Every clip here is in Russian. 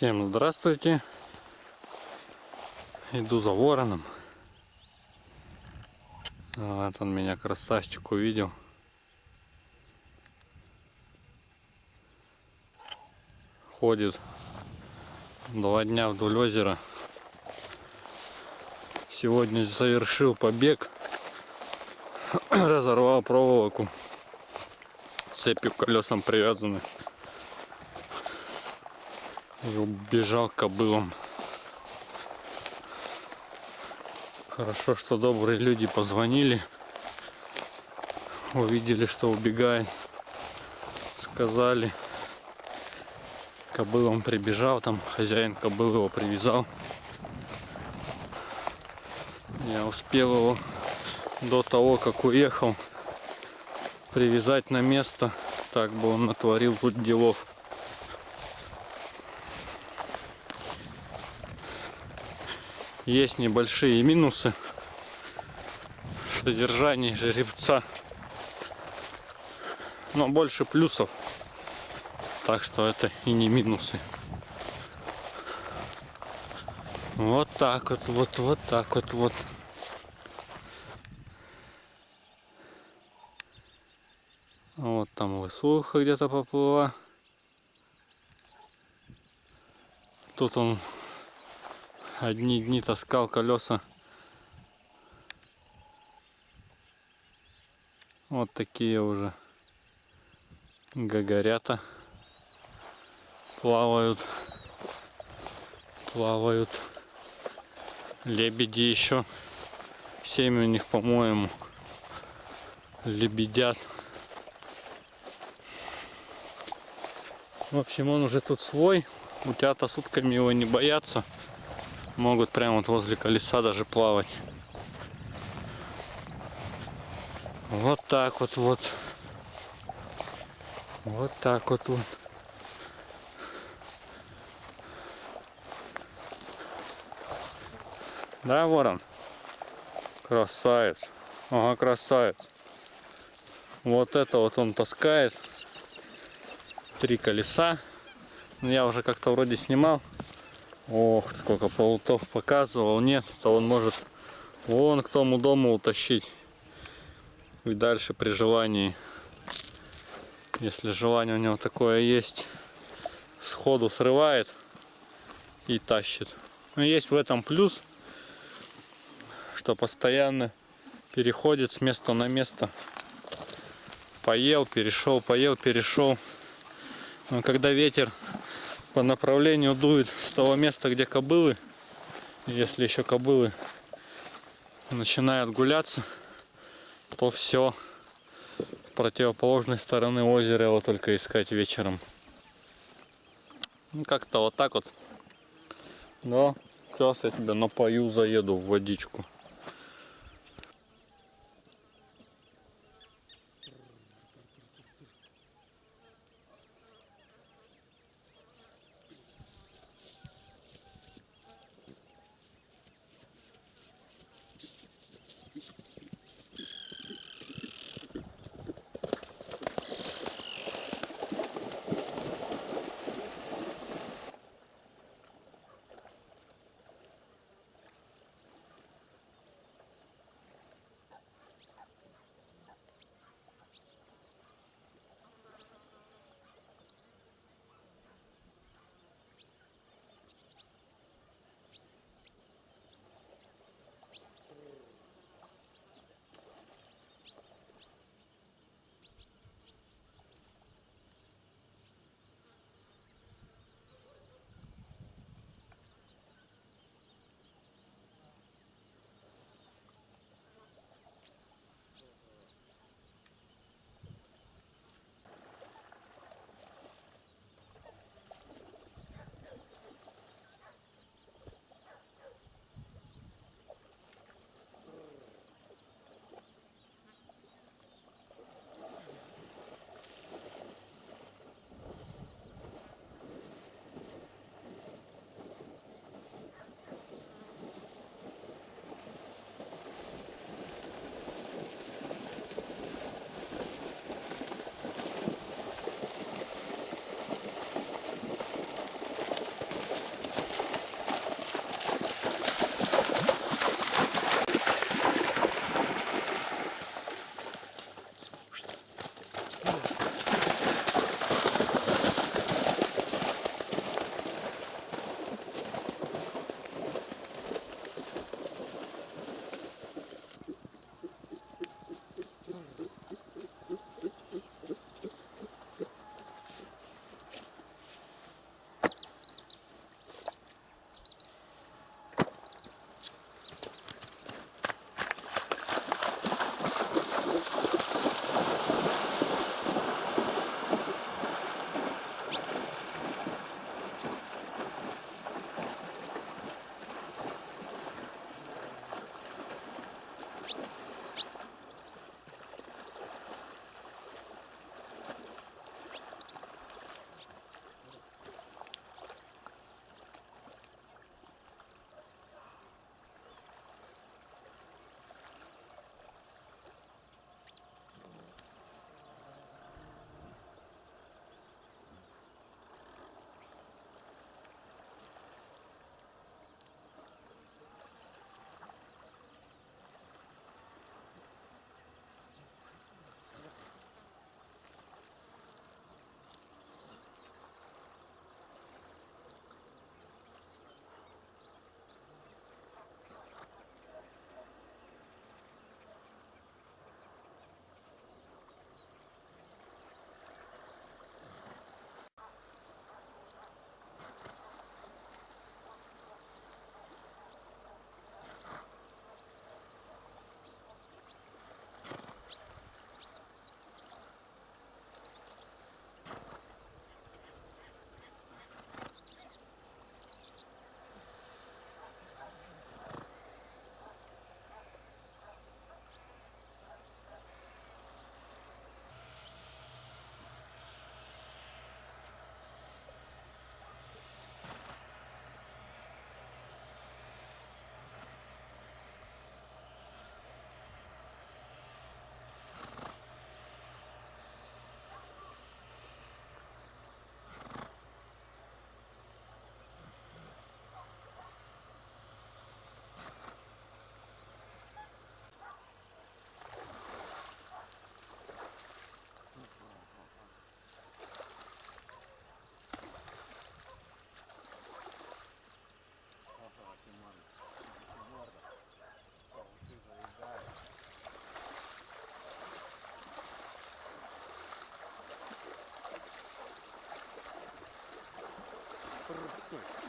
Всем здравствуйте. Иду за вороном. Вот он меня красавчик увидел. Ходит два дня вдоль озера. Сегодня совершил побег. Разорвал проволоку. Цепью к колесам привязаны. И убежал кобылам. Хорошо, что добрые люди позвонили. Увидели, что убегает. Сказали. Кобыл он прибежал, там хозяин кобыл его привязал. Я успел его до того, как уехал, привязать на место. Так бы он натворил тут делов. Есть небольшие минусы в содержании жеребца. Но больше плюсов. Так что это и не минусы. Вот так вот, вот, вот так вот, вот. Вот там высуха где-то поплыла. Тут он одни дни таскал колеса. Вот такие уже гагорята плавают. Плавают. Лебеди еще. Семь у них, по-моему, лебедят. В общем, он уже тут свой. Утята сутками его не боятся могут прямо вот возле колеса даже плавать. Вот так вот вот. Вот так вот вот. Да, ворон? Красавец. Ага, красавец. Вот это вот он таскает. Три колеса. Я уже как-то вроде снимал. Ох, сколько полутов показывал. Нет, то он может вон к тому дому утащить. И дальше при желании, если желание у него такое есть, сходу срывает и тащит. Но есть в этом плюс, что постоянно переходит с места на место. Поел, перешел, поел, перешел. Но когда ветер по направлению дует с того места, где кобылы. Если еще кобылы начинают гуляться, то все противоположной стороны озера его только искать вечером. Ну, как-то вот так вот. Да, сейчас я тебя напою, заеду в водичку. 골.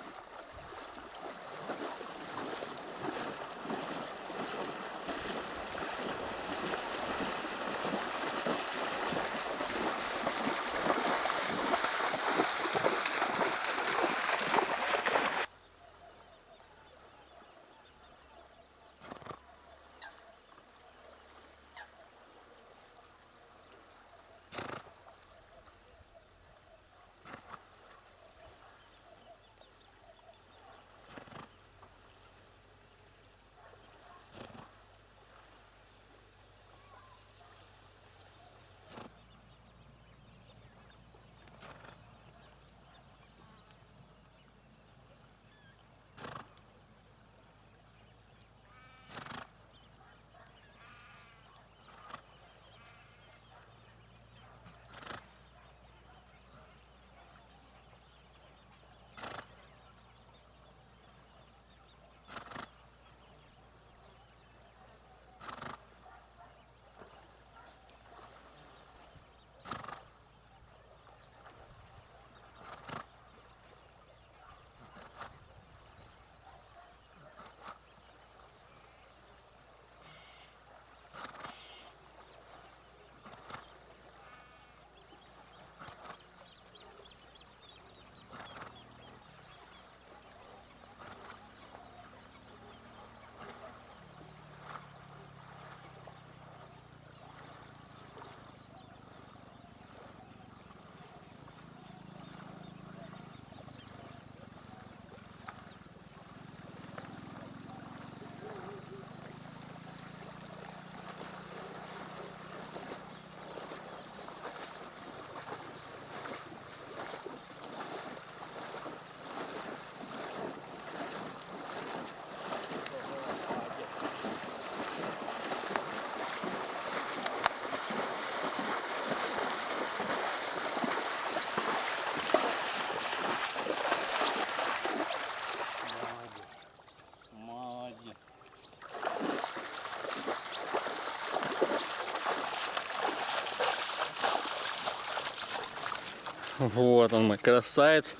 Вот он мой красавец.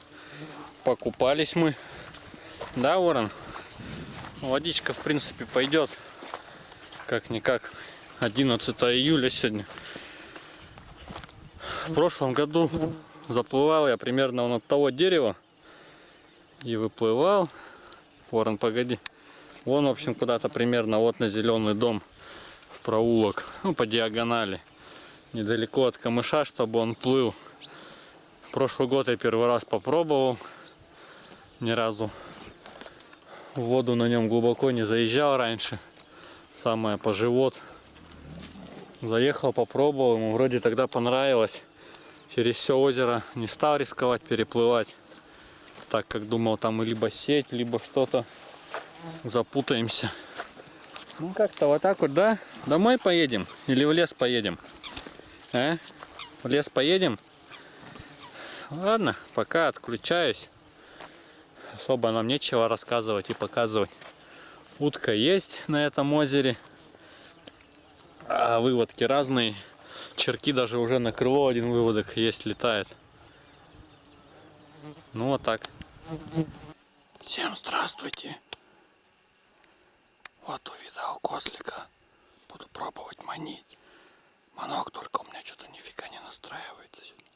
Покупались мы. Да, Ворон? Водичка, в принципе, пойдет. Как-никак. 11 июля сегодня. В прошлом году заплывал я примерно вон от того дерева. И выплывал. Ворон, погоди. Вон, в общем, куда-то примерно вот на зеленый дом в проулок. Ну, по диагонали. Недалеко от камыша, чтобы он плыл. Прошлый год я первый раз попробовал. Ни разу в воду на нем глубоко не заезжал раньше. Самое по живот. Заехал, попробовал. Ему вроде тогда понравилось. Через все озеро не стал рисковать переплывать. Так как думал там либо сеть, либо что-то. Запутаемся. Ну как-то вот так вот, да? Домой поедем? Или в лес поедем? А? В лес поедем? Ладно, пока отключаюсь. Особо нам нечего рассказывать и показывать. Утка есть на этом озере. А выводки разные. Черки даже уже на крыло один выводок есть, летает. Ну вот так. Всем здравствуйте. Вот увидал козлика. Буду пробовать манить. Манок только у меня что-то нифига не настраивается. сегодня.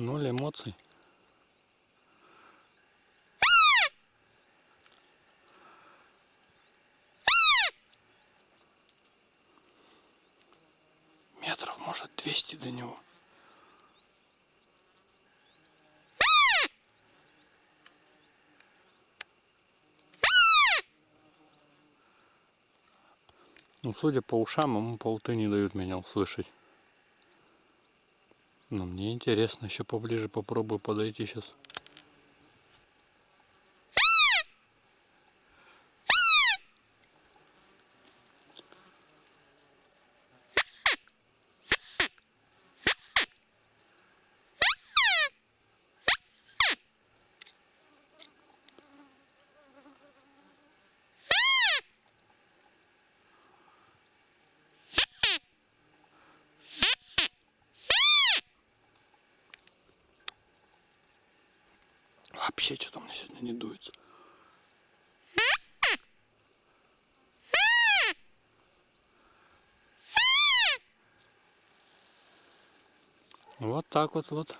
Ноль эмоций. Метров, может, 200 до него. Ну, судя по ушам, ему полты не дают меня услышать. Но мне интересно, еще поближе попробую подойти сейчас. Вообще что-то меня сегодня не дуется. Вот так вот вот.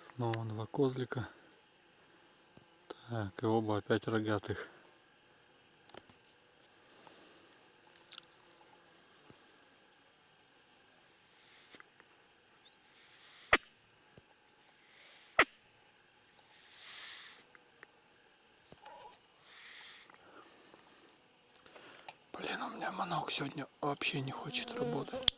Снова два козлика. Так, и оба опять рогатых. Блин, у меня манок сегодня вообще не хочет работать.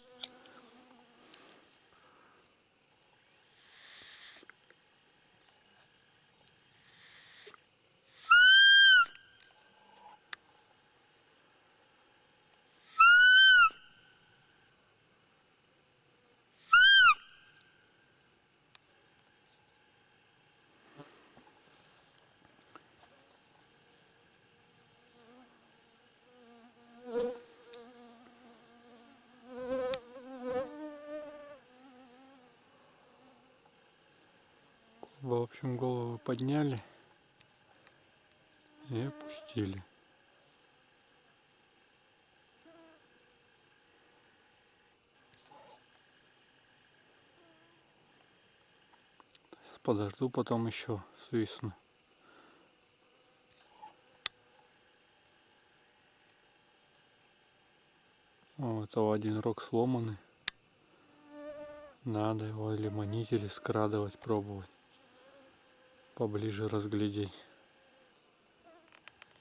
В общем, голову подняли и опустили. Подожду, потом еще свистну. У этого один рог сломанный. Надо его или манить, или скрадывать, пробовать. Поближе разглядеть.